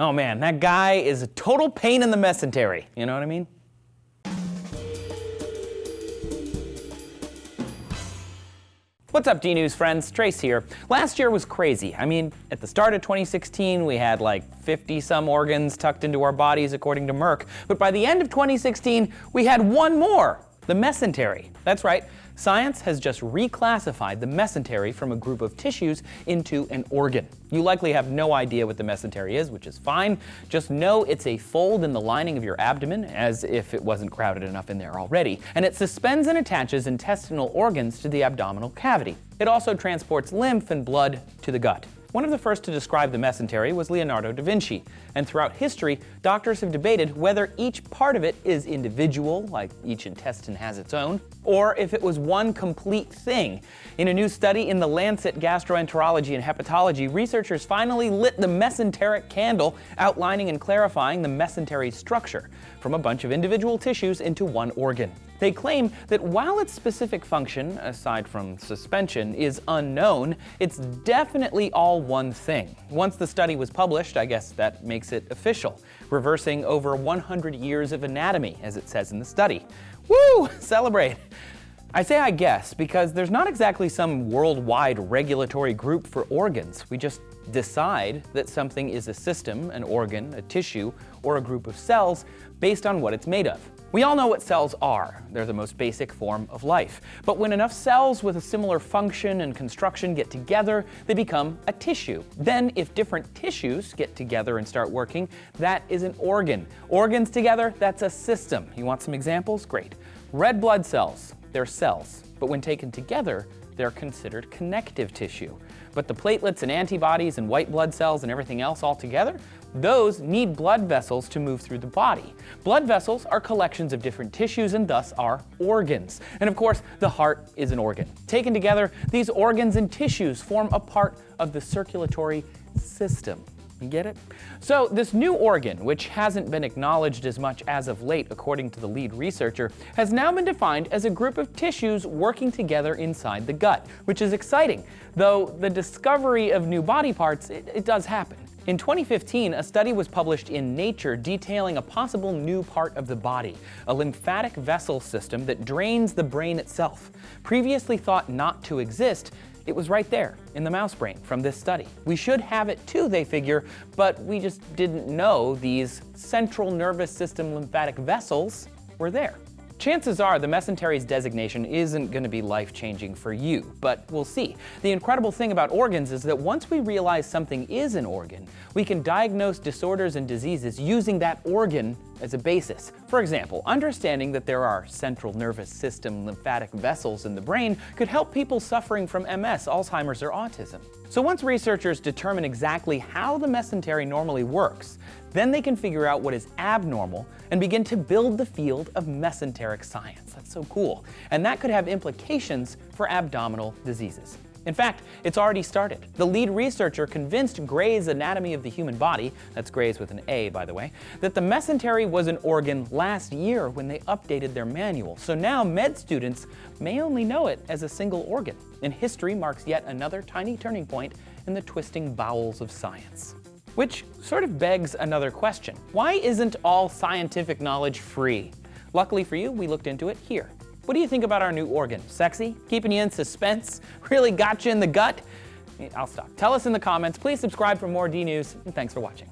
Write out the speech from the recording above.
Oh man, that guy is a total pain in the mesentery. You know what I mean? What's up D-News friends, Trace here. Last year was crazy. I mean, at the start of 2016 we had like 50 some organs tucked into our bodies according to Merck, but by the end of 2016 we had one more, the mesentery. That's right, Science has just reclassified the mesentery from a group of tissues into an organ. You likely have no idea what the mesentery is, which is fine. Just know it's a fold in the lining of your abdomen, as if it wasn't crowded enough in there already, and it suspends and attaches intestinal organs to the abdominal cavity. It also transports lymph and blood to the gut. One of the first to describe the mesentery was Leonardo da Vinci, and throughout history, doctors have debated whether each part of it is individual, like each intestine has its own, or if it was one complete thing. In a new study in the Lancet Gastroenterology and Hepatology, researchers finally lit the mesenteric candle, outlining and clarifying the mesentery structure, from a bunch of individual tissues into one organ. They claim that while its specific function, aside from suspension, is unknown, it's definitely all one thing. Once the study was published, I guess that makes it official, reversing over 100 years of anatomy, as it says in the study. Woo! Celebrate! I say I guess because there's not exactly some worldwide regulatory group for organs. We just decide that something is a system, an organ, a tissue, or a group of cells based on what it's made of. We all know what cells are. They're the most basic form of life. But when enough cells with a similar function and construction get together, they become a tissue. Then, if different tissues get together and start working, that is an organ. Organs together, that's a system. You want some examples? Great. Red blood cells, they're cells. But when taken together, they're considered connective tissue. But the platelets and antibodies and white blood cells and everything else all together, those need blood vessels to move through the body. Blood vessels are collections of different tissues and thus are organs. And of course, the heart is an organ. Taken together, these organs and tissues form a part of the circulatory system. You get it? So this new organ, which hasn't been acknowledged as much as of late according to the lead researcher, has now been defined as a group of tissues working together inside the gut, which is exciting, though the discovery of new body parts, it, it does happen. In 2015, a study was published in Nature detailing a possible new part of the body, a lymphatic vessel system that drains the brain itself. Previously thought not to exist, it was right there in the mouse brain from this study. We should have it too, they figure, but we just didn't know these central nervous system lymphatic vessels were there. Chances are the mesentery's designation isn't going to be life-changing for you, but we'll see. The incredible thing about organs is that once we realize something is an organ, we can diagnose disorders and diseases using that organ as a basis. For example, understanding that there are central nervous system lymphatic vessels in the brain could help people suffering from MS, Alzheimer's, or autism. So once researchers determine exactly how the mesentery normally works, then they can figure out what is abnormal and begin to build the field of mesenteric science. That's so cool. And that could have implications for abdominal diseases. In fact, it's already started. The lead researcher convinced Gray's Anatomy of the Human Body, that's Gray's with an A by the way, that the mesentery was an organ last year when they updated their manual. So now med students may only know it as a single organ. And history marks yet another tiny turning point in the twisting bowels of science. Which sort of begs another question. Why isn't all scientific knowledge free? Luckily for you, we looked into it here. What do you think about our new organ? Sexy? Keeping you in suspense? Really got you in the gut? I'll stop. Tell us in the comments. Please subscribe for more D-News, and thanks for watching.